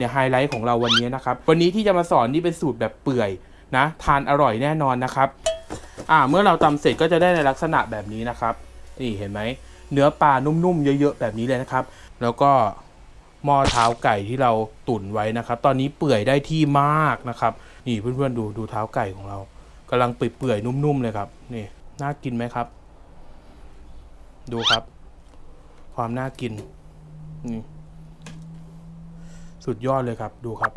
เนี่ยไฮไลท์ของเราวันนี้นะครับ วันนี้ที่จะมาสอนนี่เป็นสูตรแบบเปื่อยนะ ทานอร่อยแน่นอนนะครับ อ่า เมื่อเราตำเสร็จก็จะได้ในลักษณะแบบนี้นะครับ นี่เห็นไหม เนื้อปลานุ่มๆ เยอะๆ แบบนี้เลยนะครับ แล้วก็หม้อเท้าไก่ที่เราตุ๋นไว้นะครับ ตอนนี้เปื่อยได้ที่มากนะครับ นี่เพื่อนๆดูดูเท้าไก่ของเรากำลังเปื่อยๆนุ่มๆเลยครับ นี่น่ากินไหมครับ ดูครับ ความน่ากินนี่ สุดยอดเลยครับดูครับ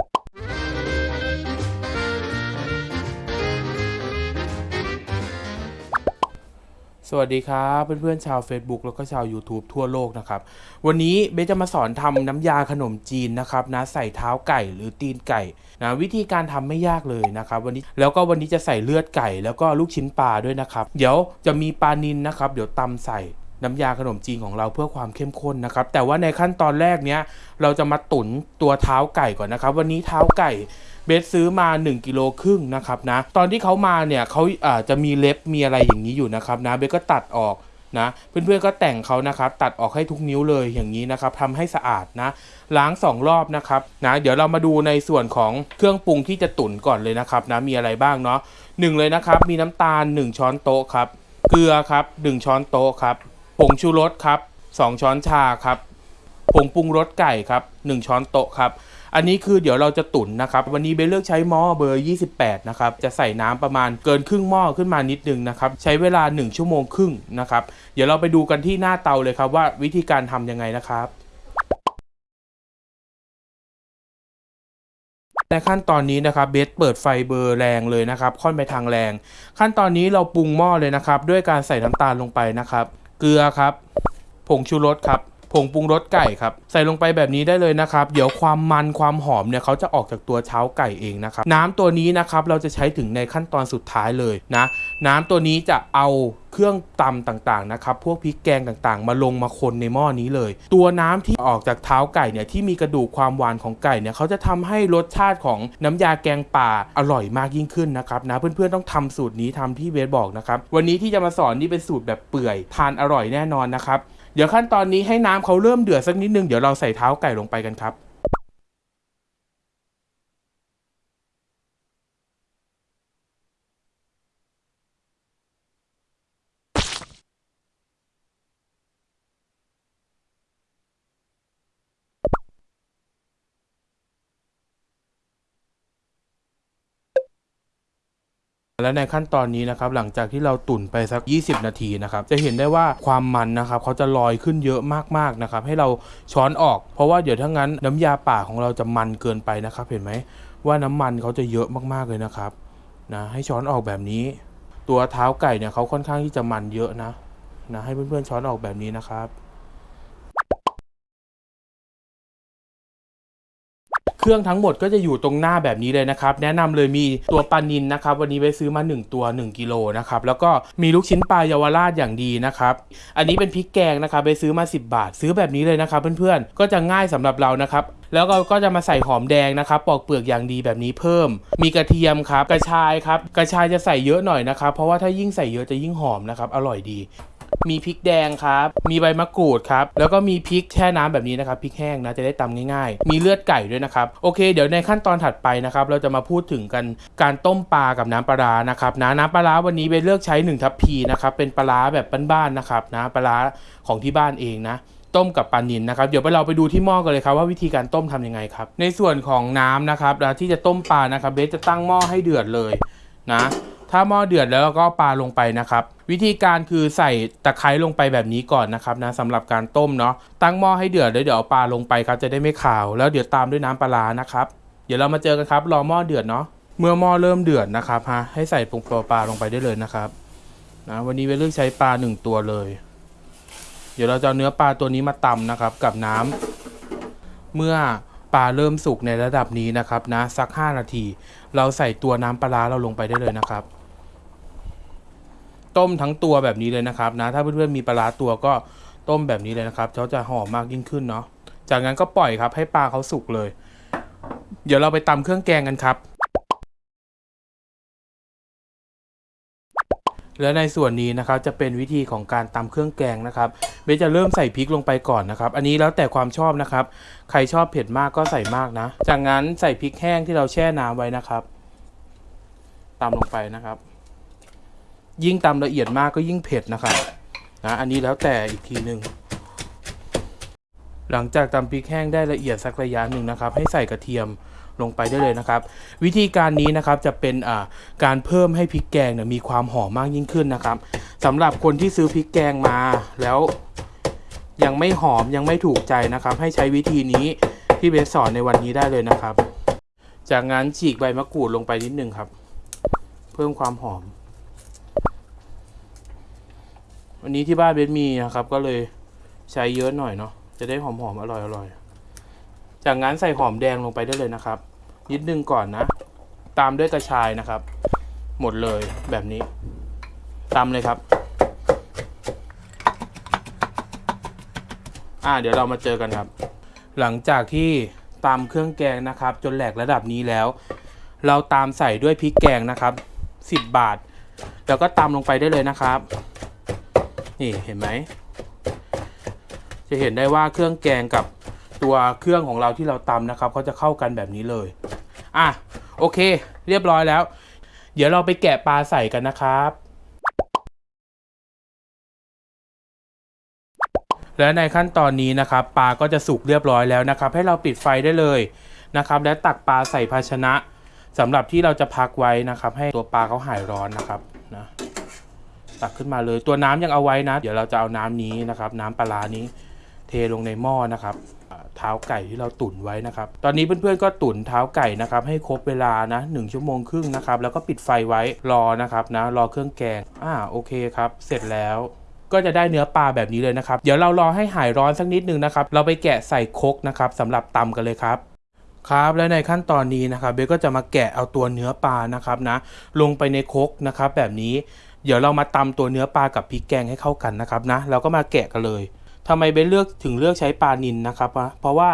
สวัสดีครับเพื่อนๆชาว Facebook แล้วก็ชาว YouTube ทั่วโลกนะครับ วันนี้เบสจะมาสอนทำน้ำยาขนมจีนนะครับนะใส่เท้าไก่หรือตีนไก่นะวิธีการทำไม่ยากเลยนะครับ วันนี้แล้วก็วันนี้จะใส่เลือดไก่ แล้วก็ลูกชิ้นปลาด้วยนะครับ เดี๋ยวจะมีปลานินนะครับ เดี๋ยวตำใส่ น้ำยาขนมจีนของเราเพื่อความเข้มข้นนะครับ แต่ว่าในขั้นตอนแรกเนี้ยเราจะมาตุ๋นตัวเท้าไก่ก่อนนะครับ วันนี้เท้าไก่เบสซื้อมา 1กิโลครึ่งนะครับนะ ตอนที่เขามาเนี่ยเขาอ่าจะมีเล็บมีอะไรอย่างนี้อยู่นะครับนะเบสก็ตัดออกนะเพื่อนๆก็แต่งเขานะครับตัดออกให้ทุกนิ้วเลยอย่างนี้นะครับทำให้สะอาดนะ ล้างสองรอบนะครับนะเดี๋ยวเรามาดูในส่วนของเครื่องปรุงที่จะตุ๋นก่อนเลยนะครับนะมีอะไรบ้างเนาะหนึ่งเลยนะครับ มีน้ำตาล 1 ช้อนโต๊ะครับเกลือครับ1ช้อนโต๊ะครับ งชูรสครับ 2 ช้อนชาครับ ผงปรุงรสไก่ครับ 1 ช้อนโต๊ะครับ อันนี้คือเดี๋ยวเราจะตุ๋นนะครับ วันนี้เบนเลือกใช้หม้อเบอร์ 28 นะครับ จะใส่น้ำประมาณเกินครึ่งหม้อขึ้นมานิดนึงนะครับ ใช้เวลา 1 ชั่วโมงครึ่งนะครับ เดี๋ยวเราไปดูกันที่หน้าเตาเลยครับว่าวิธีการทำยังไงนะครับในขั้นตอนนี้นะครับเบสเปิดไฟเบอร์แรงเลยนะครับ ค่อนไปทางแรง ขั้นตอนนี้เราปรุงหม้อเลยนะครับ ด้วยการใส่น้ำตาลลงไปนะครับ เกลือครับ ผงชูรสครับผงปรุงรสไก่ครับ ใส่ลงไปแบบนี้ได้เลยนะครับ เดี๋ยวความมันความหอมเนี่ยเขาจะออกจากตัวเช้าไก่เองนะครับ น้ำตัวนี้นะครับเราจะใช้ถึงในขั้นตอนสุดท้ายเลยนะ น้ำตัวนี้จะเอา เครื่องตำต่างๆนะครับพวกพริกแกงต่างๆ มาลงมาคนในหม้อนี้เลย ตัวน้ำที่ออกจากเท้าไก่เนี่ยที่มีกระดูกความหวานของไก่เนี่ยเขาจะทำให้รสชาติของน้ำยาแกงป่าอร่อยมากยิ่งขึ้นนะครับนะเพื่อนๆต้องทำสูตรนี้ทำที่เบสบอกนะครับวันนี้ที่จะมาสอนนี่เป็นสูตรแบบเปื่อยทานอร่อยแน่นอนนะครับเดี๋ยวขั้นตอนนี้ให้น้ำเขาเริ่มเดือดสักนิดนึงเดี๋ยวเราใส่เท้าไก่ลงไปกันครับ และในขั้นตอนนี้นะครับหลังจากที่เราตุ๋นไปสัก 20 นาทีนะครับจะเห็นได้ว่าความมันนะครับเขาจะลอยขึ้นเยอะมากๆนะครับให้เราช้อนออก เพราะว่าเดี๋ยวถ้างั้นน้ำยาป่าของเราจะมันเกินไปนะครับเห็นไหมว่าน้ำมันเขาจะเยอะมากๆเลยนะครับนะให้ช้อนออกแบบนี้ ตัวเท้าไก่เนี่ยเขาค่อนข้างที่จะมันเยอะนะนะให้เพื่อนๆช้อนออกแบบนี้นะครับ เครื่องทั้งหมดก็จะอยู่ตรงหน้าแบบนี้เลยนะครับแนะนำเลยมีตัวปลานินนะครับวันนี้ไปซื้อมา 1 ตัว 1กิโลนะครับแล้วก็มีลูกชิ้นปลาเยาวราชอย่างดีนะครับอันนี้เป็นพริกแกงนะครับไปซื้อมา 10 บาท ซื้อแบบนี้เลยนะครับเพื่อนๆก็จะง่ายสำหรับเรานะครับแล้วก็ก็จะมาใส่หอมแดงนะครับ ปอกเปลือกอย่างดีแบบนี้เพิ่ม มีกระเทียมครับ กระชายครับ กระชายจะใส่เยอะหน่อยนะครับ เพราะว่าถ้ายิ่งใส่เยอะจะยิ่งหอมนะครับ อร่อยดี มีพริกแดงครับ มีใบมะกรูดครับ แล้วก็มีพริกแช่น้ำแบบนี้นะครับ พริกแห้งนะ จะได้ตำง่ายๆ มีเลือดไก่ด้วยนะครับ โอเค เดี๋ยวในขั้นตอนถัดไปนะครับ เราจะมาพูดถึงกันการต้มปลากับน้ำปลานะครับนะน้ำปลาร้าวันนี้ไปเลือกใช้1ทัพพีนะครับ เป็นปลาร้าแบบบ้านๆนะครับนะปลาร้าของที่บ้านเองนะต้มกับปลานินนะครับเดี๋ยวไปเราไปดูที่หม้อกันเลยครับว่าวิธีการต้มทำยังไงครับ ในส่วนของน้ำนะครับที่จะต้มปลานะครับเบสจะตั้งหม้อให้เดือดเลยนะ ถ้าหม้อเดือดแล้วก็ปลาลงไปนะครับ วิธีการคือใส่ตะไคร้ลงไปแบบนี้ก่อนนะครับนะสำหรับการต้มเนาะตั้งหม้อให้เดือดแล้วเดี๋ยวเอาปลาลงไปครับจะได้ไม่ขาว แล้วเดี๋ยวตามด้วยน้ำปลานะครับ เดี๋ยวเรามาเจอกันครับรอหม้อเดือดเนาะเมื่อหม้อเริ่มเดือดนะครับฮะให้ใส่ปงปลาลงไปได้เลยนะครับนะวันนี้เวเลือกใช้ปลาหนึ่งตัวเลย เดี๋ยวเราจะเอาเนื้อปลาตัวนี้มาตำนะครับกับน้ำเมื่อปลาเริ่มสุกในระดับนี้นะครับนะสัก 5 นาที เราใส่ตัวน้ำปลาเราลงไปได้เลยนะครับ ต้มทั้งตัวแบบนี้เลยนะครับนะ ถ้าเพื่อนๆมีปลาตัวก็ต้มแบบนี้เลยนะครับเขาจะหอมมากยิ่งขึ้นเนาะ จากนั้นก็ปล่อยครับให้ปลาเขาสุกเลย เดี๋ยวเราไปตำเครื่องแกงกันครับ และในส่วนนี้นะครับจะเป็นวิธีของการตำเครื่องแกงนะครับ เบสจะเริ่มใส่พริกลงไปก่อนนะครับ อันนี้แล้วแต่ความชอบนะครับ ใครชอบเผ็ดมากก็ใส่มากนะ จากนั้นใส่พริกแห้งที่เราแช่น้ำไว้นะครับตำลงไปนะครับ ยิ่งตำละเอียดมากก็ยิ่งเผ็ดนะครับนะอันนี้แล้วแต่อีกทีหนึ่งหลังจากตำพริกแห้งได้ละเอียดสักระยะหนึ่งนะครับ ให้ใส่กระเทียมลงไปได้เลยนะครับ วิธีการนี้นะครับจะเป็นการเพิ่มให้พริกแกงเนี่ยมีความหอมมากยิ่งขึ้นนะครับสำหรับคนที่ซื้อพริกแกงมาแล้วยังไม่หอมยังไม่ถูกใจนะครับ ให้ใช้วิธีนี้ที่เบสสอนในวันนี้ได้เลยนะครับ จากนั้นฉีกใบมะกรูดลงไปนิดนึงครับ เพิ่มความหอม วันนี้ที่บ้านเบสมีนะครับ ก็เลยใช้เยอะหน่อยเนาะจะได้หอมๆอร่อยๆจากนั้นใส่หอมแดงลงไปได้เลยนะครับ นิดนึงก่อนนะ ตามด้วยกระชายนะครับ หมดเลยแบบนี้ตามเลยครับ อ่าเดี๋ยวเรามาเจอกันครับ หลังจากที่ตามเครื่องแกงนะครับ จนแหลกระดับนี้แล้ว เราตามใส่ด้วยพริกแกงนะครับ 10 บาท แล้วก็ตามลงไปได้เลยนะครับ นี่เห็นไหม จะเห็นได้ว่าเครื่องแกงกับตัวเครื่องของเราที่เราตำนะครับเขาจะเข้ากันแบบนี้เลย อะโอเค เรียบร้อยแล้ว เดี๋ยวเราไปแกะปลาใส่กันนะครับและในขั้นตอนนี้นะครับปลาก็จะสุกเรียบร้อยแล้วนะครับ ให้เราปิดไฟได้เลยนะครับ และตักปลาใส่ภาชนะสำหรับที่เราจะพักไว้นะครับ ให้ตัวปลาเขาหายร้อนนะครับนะ ตักขึ้นมาเลย ตัวน้ำยังเอาไว้นะ เดี๋ยวเราจะเอาน้ำนี้นะครับ น้ำปลานี้ เทลงในหม้อนะครับเท้าไก่ที่เราตุ๋นไว้นะครับ ตอนนี้เพื่อนๆก็ตุ๋นเท้าไก่นะครับ ให้ครบเวลานะหนึ่งชั่วโมงครึ่งนะครับ แล้วก็ปิดไฟไว้รอนะครับนะ รอเครื่องแกง อ่าโอเคครับ เสร็จแล้วก็จะได้เนื้อปลาแบบนี้เลยนะครับ เดี๋ยวเรารอให้หายร้อนสักนิดนึงนะครับ เราไปแกะใส่คกนะครับสำหรับตำกันเลยครับครับและในขั้นตอนนี้นะครับเบสก็จะมาแกะเอาตัวเนื้อปลานะครับนะลงไปในคกนะครับแบบนี้ เดี๋ยวเรามาตำตัวเนื้อปลากับพริกแกงให้เข้ากันนะครับนะเราก็มาแกะกันเลยทำไมเบสเลือกถึงเลือกใช้ปลานินนะครับวะเพราะว่า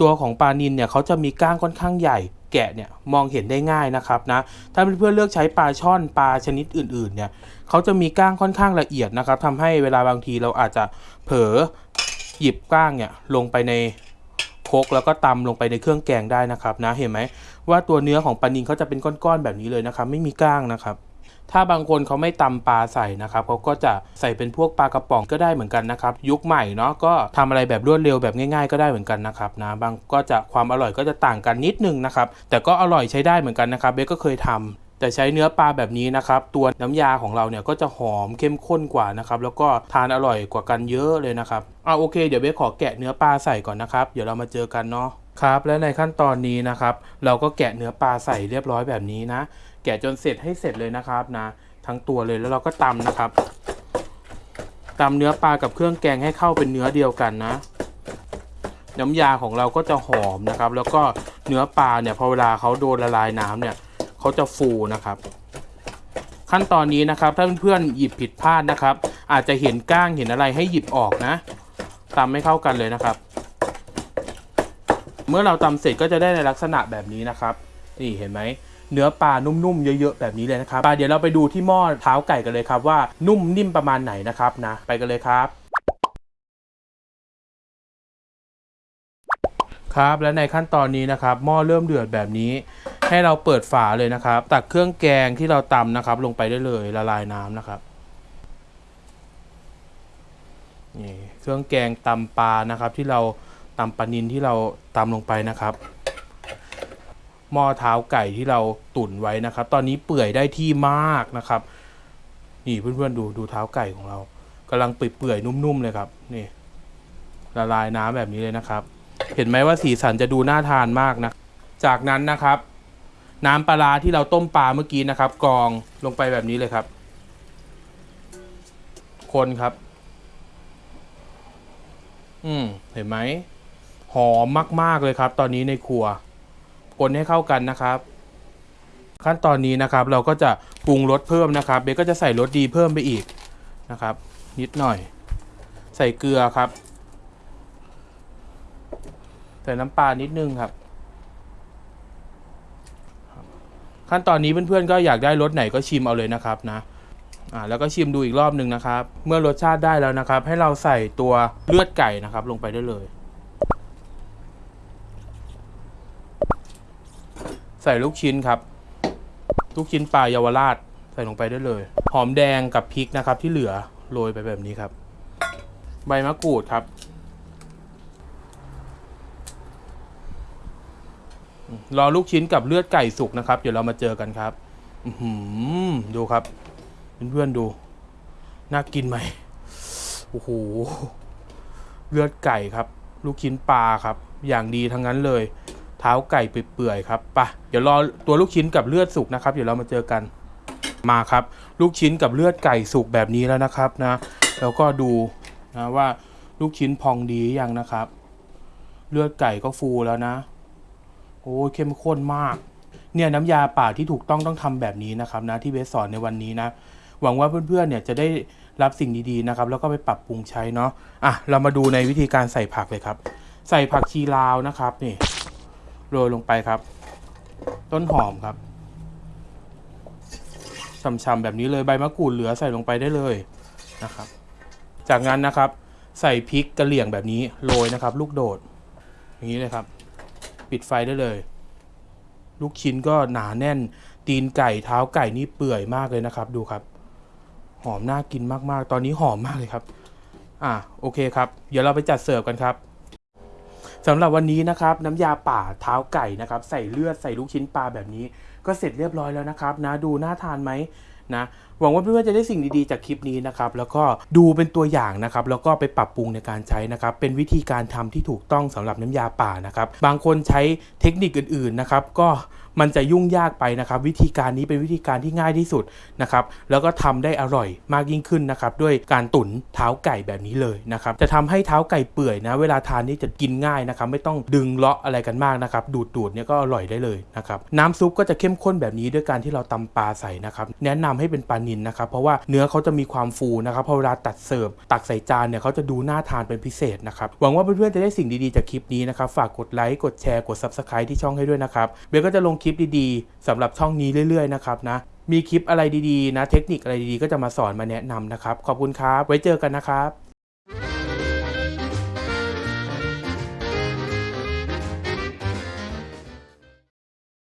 ตัวของปลานินเนี่ยเขาจะมีก้างค่อนข้างใหญ่ แกะเนี่ยมองเห็นได้ง่ายนะครับนะถ้าเพื่อนๆเลือกใช้ปลาช่อนปลาชนิดอื่นๆเนี่ยเขาจะมีก้างค่อนข้างละเอียดนะครับทำให้เวลาบางทีเราอาจจะเผลอหยิบก้างเนี่ยลงไปในโคกแล้วก็ตำลงไปในเครื่องแกงได้นะครับนะเห็นไหมว่าตัวเนื้อของปลานินเขาจะเป็นก้อนๆแบบนี้เลยนะครับ ไม่มีก้างนะครับ ถ้าบางคนเขาไม่ตำปลาใส่นะครับเขาก็จะใส่เป็นพวกปลากระป๋องก็ได้เหมือนกันนะครับ ยุคใหม่เนาะก็ทำอะไรแบบรวดเร็วแบบง่ายๆก็ได้เหมือนกันนะครับนะบางก็จะความอร่อยก็จะต่างกันนิดนึงนะครับ แต่ก็อร่อยใช้ได้เหมือนกันนะครับเบสก็เคยทำแต่ใช้เนื้อปลาแบบนี้นะครับ ตัวน้ำยาของเราเนี่ยก็จะหอมเข้มข้นกว่านะครับ แล้วก็ทานอร่อยกว่ากันเยอะเลยนะครับเอาโอเค เดี๋ยวเบสขอแกะเนื้อปลาใส่ก่อนนะครับ เดี๋ยวเรามาเจอกันเนาะครับ และในขั้นตอนนี้นะครับ เราก็แกะเนื้อปลาใส่เรียบร้อยแบบนี้นะ แกะจนเสร็จให้เสร็จเลยนะครับนะ ทั้งตัวเลยแล้วเราก็ตำนะครับตำเนื้อปลากับเครื่องแกงให้เข้าเป็นเนื้อเดียวกันนะ น้ำยาของเราก็จะหอมนะครับ แล้วก็เนื้อปลาเนี่ยพอเวลาเขาโดนละลายน้ำเนี่ยเขาจะฟูนะครับ ขั้นตอนนี้นะครับถ้าเพื่อนๆหยิบผิดพลาดนะครับ อาจจะเห็นก้างเห็นอะไรให้หยิบออกนะตำให้เข้ากันเลยนะครับ เมื่อเราตำเสร็จก็จะได้ในลักษณะแบบนี้นะครับ นี่เห็นไหม เนื้อปลานุ่มๆเยอะๆแบบนี้เลยนะครับปลาเดี๋ยวเราไปดูที่หม้อเท้าไก่กันเลยครับว่านุ่มนิ่มประมาณไหนนะครับนะไปกันเลยครับครับและในขั้นตอนนี้นะครับหม้อเริ่มเดือดแบบนี้ ให้เราเปิดฝาเลยนะครับ ตักเครื่องแกงที่เราตำนะครับ ลงไปได้เลยละลายน้ำนะครับนี่เครื่องแกงตำปลานะครับ ที่เราตำปลานินที่เราตำลงไปนะครับ หม้อเท้าไก่ที่เราตุ๋นไว้นะครับ ตอนนี้เปื่อยได้ที่มากนะครับ นี่เพื่อนๆดูดูเท้าไก่ของเรากำลังเปื่อยๆนุ่มๆเลยครับนี่ละลายน้ำแบบนี้เลยนะครับ เห็นไหมว่าสีสันจะดูน่าทานมากนะ จากนั้นนะครับ น้ำปลาที่เราต้มปลาเมื่อกี้นะครับ กองลงไปแบบนี้เลยครับ คนครับ อืมเห็นไหมหอมมาก ๆ เลยครับ ตอนนี้ในครัว คนให้เข้ากันนะครับ ขั้นตอนนี้นะครับเราก็จะปรุงรสเพิ่มนะครับเบก็จะใส่รสดีเพิ่มไปอีกนะครับ นิดหน่อย ใส่เกลือครับ ใส่น้ำปลานิดนึงครับครับขั้นตอนนี้เพื่อนๆก็อยากได้รสไหนก็ชิมเอาเลยนะครับนะ อ่าแล้วก็ชิมดูอีกรอบหนึ่งนะครับ เมื่อรสชาติได้แล้วนะครับ ให้เราใส่ตัวเลือดไก่นะครับ ลงไปได้เลย ส่ลูกชิ้นครับ ลูกชิ้นปลาเยาวราชใส่ลงไปได้เลย หอมแดงกับพริกนะครับ ที่เหลือโรยไปแบบนี้ครับ ใบมะกรูดครับ รอลูกชิ้นกับเลือดไก่สุกนะครับ เดี๋ยวเรามาเจอกันครับอืดูครับเพื่อนๆดู น่ากินไหมโอ้โหเลือดไก่ครับ ลูกชิ้นปลาครับ อย่างดีทั้งนั้นเลย เท้าไก่เปื่อยๆครับปะเดี๋ยวรอตัวลูกชิ้นกับเลือดสุกนะครับ เดี๋ยวเรามาเจอกันมาครับ ลูกชิ้นกับเลือดไก่สุกแบบนี้แล้วนะครับนะ แล้วก็ดูนะว่าลูกชิ้นพองดียังนะครับ เลือดไก่ก็ฟูแล้วนะ โอ้ยเข้มข้นมากเนี่ยน้ำยาป่าที่ถูกต้องต้องทำแบบนี้นะครับนะที่เบสสอนในวันนี้นะ หวังว่าเพื่อนๆเนี่ยจะได้รับสิ่งดีๆนะครับ แล้วก็ไปปรับปรุงใช้เนาะอะเรามาดูในวิธีการใส่ผักเลยครับ ใส่ผักชีลาวนะครับนี่ โรยลงไปครับ ต้นหอมครับช่ำๆแบบนี้เลยใบมะกรูดเหลือใส่ลงไปได้เลยนะครับ จากนั้นนะครับ ใส่พริกกระเหลี่ยงแบบนี้โรยนะครับ ลูกโดด อย่างนี้เลยครับ ปิดไฟได้เลย ลูกชิ้นก็หนาแน่น ตีนไก่เท้าไก่นี่เปื่อยมากเลยนะครับ ดูครับ หอมน่ากินมากๆ ตอนนี้หอมมากเลยครับ อะโอเคครับ เดี๋ยวเราไปจัดเสิร์ฟกันครับ สำหรับวันนี้นะครับน้ำยาป่าเท้าไก่นะครับใส่เลือดใส่ลูกชิ้นปลาแบบนี้ ก็เสร็จเรียบร้อยแล้วนะครับนะดูน่าทานไหมนะ หวังว่าเพื่อนๆจะได้สิ่งดีๆจากคลิปนี้นะครับแล้วก็ดูเป็นตัวอย่างนะครับแล้วก็ไปปรับปรุงในการใช้นะครับเป็นวิธีการทำที่ถูกต้องสำหรับน้ำยาป่านะครับบางคนใช้เทคนิคอื่นๆนะครับก็มันจะยุ่งยากไปนะครับ วิธีการนี้เป็นวิธีการที่ง่ายที่สุดนะครับแล้วก็ทำได้อร่อยมากยิ่งขึ้นนะครับด้วยการตุ๋นเท้าไก่แบบนี้เลยนะครับจะทำให้เท้าไก่เปื่อยนะเวลาทานนี่จะกินง่ายนะครับไม่ต้องดึงเลาะอะไรกันมากนะครับดูดดูดๆเนี่ยก็อร่อยได้เลยนะครับน้ำซุปก็จะเข้มข้นแบบนี้ด้วยการที่เราตำปลาใส่นะครับแนะนำให้เป็นปลานินะครับเพราะว่าเนื้อเขาจะมีความฟูนะครับพอเวลาตักเสิร์ฟตักใส่จานเนี่ยเขาจะดูน่าทานเป็นพิเศษนะครับหวังว่าเพื่อนๆจะได้สิ่งดีๆจากคลิปนี้นะครับฝากกดไลค์กดแชร์กด s u b สไครต์ที่ช่องให้ด้วยนะครับเบลก็จะลงคลิปดีๆสำหรับช่องนี้เรื่อยๆนะครับนะมีคลิปอะไรดีๆนะเทคนิคอะไรดีๆ ก็จะมาสอนมาแนะนำนะครับขอบคุณครับไว้เจอกันนะครับ